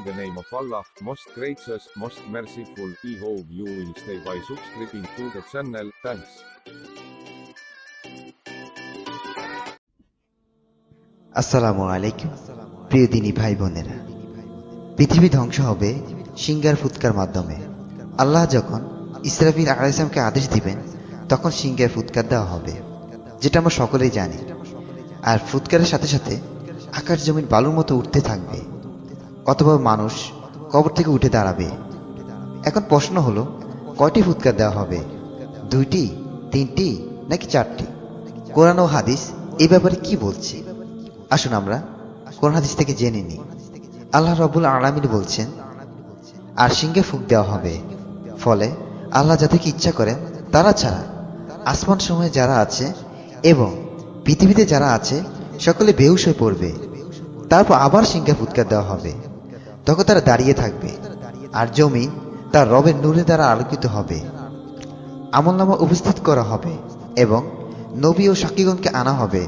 In the name of Allah, most gracious, most merciful, we hope you will stay by subscribing to the channel, thanks. আসসালামু আলাইকুম প্রিয় দিনী ভাই বোনেরা। পৃথিবী ধ্বংস হবে সিঙ্গার ফুৎকার মাধ্যমে। আল্লাহ যখন ইসরাফিল আলাইসলামকে আদেশ দিবেন তখন সিঙ্গার ফুৎকার দেওয়া হবে যেটা আমরা সকলেই জানি। আর ফুৎকারের সাথে সাথে আকাশ জমিন বালুর মতো উঠতে থাকবে। অথবা মানুষ কবর থেকে উঠে দাঁড়াবে। এখন প্রশ্ন হলো, কয়টি ফুৎকার দেওয়া হবে? দুইটি, তিনটি, নাকি চারটি? কোরআন ও হাদিস এই ব্যাপারে কি বলছে? আসুন আমরা কোরআন হাদিস থেকে জেনে নিই। আল্লাহ রবুল আলামিন বলছেন, আর সিংহে ফুক দেওয়া হবে। ফলে আল্লাহ যাদেরকে ইচ্ছা করেন, তারা ছাড়া আসমান সময়ে যারা আছে এবং পৃথিবীতে যারা আছে, সকলে বেহুশ হয়ে পড়বে। তারপর আবার সিংহে ফুৎকার দেওয়া হবে। তখন তারা দাঁড়িয়ে থাকবে। আর জমি তার রবের নূরে দ্বারা আলোকিত হবে। আমলনামা উপস্থিত করা হবে এবং নবী ও সাকিগণকে আনা হবে।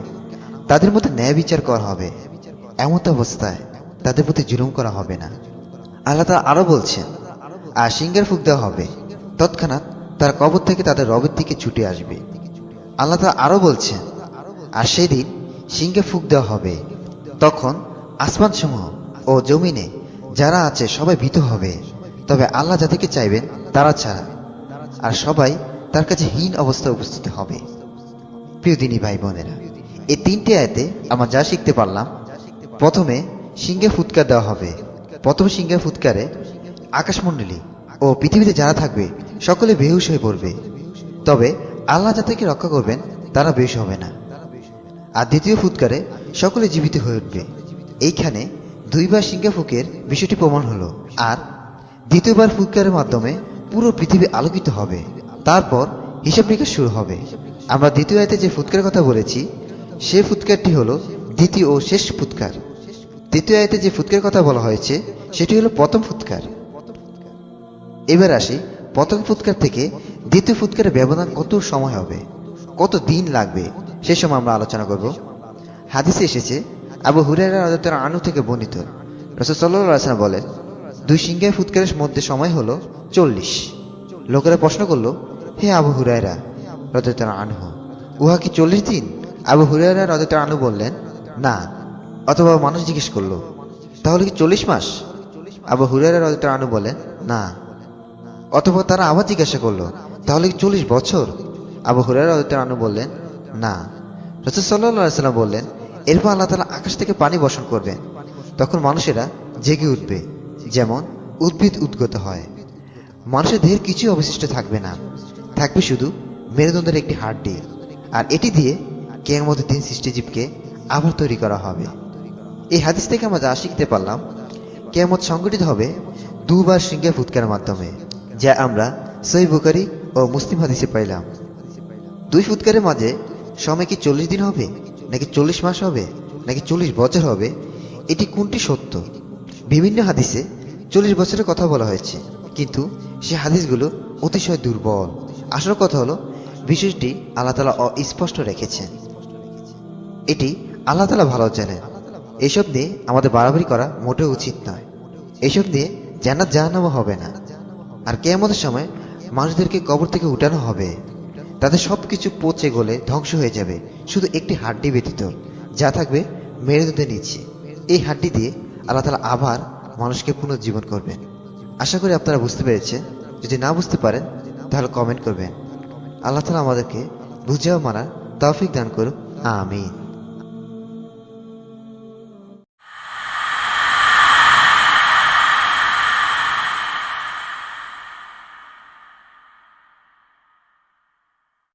তাদের মধ্যে ন্যায় বিচার করা হবে। এমত অবস্থায় তাদের প্রতি জুলুম করা হবে না। আল্লাহ তারা আরও বলছেন, আর সিঙ্গার ফুক দেওয়া হবে। তৎক্ষণাৎ তার কবর থেকে তাদের রবের দিকে ছুটে আসবে। আল্লাহ তারা আরও বলছেন, আর সেদিন সিংহে ফুক দেওয়া হবে। তখন আসমান সমূহ ও জমিনে যারা আছে সবাই ভীত হবে। তবে আল্লাহ যাদেরকে চাইবেন, তারা ছাড়া। আর সবাই তার কাছে হীন অবস্থায় উপস্থিত হবে। প্রিয় দিনী ভাই বোনেরা, এই তিনটি আয়তে আমরা যা শিখতে পারলাম, প্রথমে সিংহে ফুৎকার দেওয়া হবে। প্রথম সিংহে ফুৎকারে আকাশমণ্ডলী ও পৃথিবীতে যারা থাকবে, সকলে বেহুশ হয়ে পড়বে। তবে আল্লাহ যাদেরকে রক্ষা করবেন, তারা বেহুশ হবে না। আর দ্বিতীয় ফুৎকারে সকলে জীবিত হয়ে উঠবে। এইখানে দুইবার সিংহে ফুকের বিষয়টি প্রমাণ হলো। আর দ্বিতীয়বার ফুৎকারের মাধ্যমে পুরো পৃথিবী আলোকিত হবে। তারপর হিসাব নিকাশ শুরু হবে। আমরা দ্বিতীয় আয়তে যে ফুৎকারের কথা বলেছি, সে ফুৎকারটি হলো দ্বিতীয় ও শেষ ফুৎকার দ্বিতীয় আয়তে যে ফুৎকারের কথা বলা হয়েছে, সেটি হলো প্রথম ফুৎকার এবার আসি প্রথম ফুৎকার থেকে দ্বিতীয় ফুৎকারের ব্যবধান কত সময় হবে? কত দিন লাগবে? সে সময় আমরা আলোচনা করব। হাদিসে এসেছে আবু হুরাইরা রাজাতের আনু থেকে বর্ণিত। রসদ সাল্লাম বলেন, দুই সিংহের ফুৎকারের মধ্যে সময় হলো চল্লিশ। লোকেরা প্রশ্ন করল, হে আবু হুরাইরা রজতের আনহু, উহা কি চল্লিশ দিন? আবু হুরাইরা রজতের আনু বললেন, না। অথবা মানুষ জিজ্ঞেস করল, তাহলে কি চল্লিশ মাস? আবু হুরাইরা রজতের আনু বলেন, না। অথবা তারা আবার জিজ্ঞাসা করল, তাহলে কি চল্লিশ বছর? আবু হুরাইরা রজতের আনু বললেন, না। রসুল সাল্লাহ সাল্লাম বললেন এরপর আল্লাহ তালা আকাশ থেকে পানি বর্ষণ করবেন তখন মানুষেরা জেগে উঠবে, যেমন উদ্ভিদ উদ্গত হয়। মানুষের দেহের কিছুই অবশিষ্ট থাকবে না। থাকবে শুধু মেরুদণ্ডের একটি হাড্ডি। আর এটি দিয়ে কেয়ামতের দিন সৃষ্টিজীবকে আবার তৈরি করা হবে। এই হাদিস থেকে আমরা যা শিখতে পারলাম, কেয়ামত সংগঠিত হবে দুবার সিংহে ফুৎকার মাধ্যমে, যা আমরা সই বুকারি ও মুসলিম হাদিসে পাইলাম। দুই ফুৎকারের মাঝে সময় কি চল্লিশ দিন হবে? নাকি চল্লিশ মাস হবে? নাকি চল্লিশ বছর হবে? এটি কোনটি সত্য? বিভিন্ন হাদিসে চল্লিশ বছরের কথা বলা হয়েছে, কিন্তু সে হাদিসগুলো অতিশয় দুর্বল। আসল কথা হলো বিষয়টি আল্লাহ তালা অস্পষ্ট রেখেছেন। এটি আল্লাহ তালা ভালো জানেন। এসব নিয়ে আমাদের বাড়াবাড়ি করা মোটেও উচিত নয়। এসব নিয়ে জান্নাত জাহান্নামও হবে না। আর কেয়ামতের সময় মানুষদেরকে কবর থেকে উঠানো হবে। তাদের সবকিছু পচে গলে ধ্বংস হয়ে যাবে, শুধু একটি হাড্ডি ব্যতীত, যা থাকবে মেরুদণ্ডের নিচে। এই হাড্ডি দিয়ে আল্লাহ তালা আবার মানুষকে পুনর্জীবন করবেন। আশা করি আপনারা বুঝতে পেরেছেন। যদি না বুঝতে পারেন, তাহলে কমেন্ট করবেন। আল্লাহ তালা আমাদেরকে বুঝেও মানার তৌফিক দান করুন। আমিন।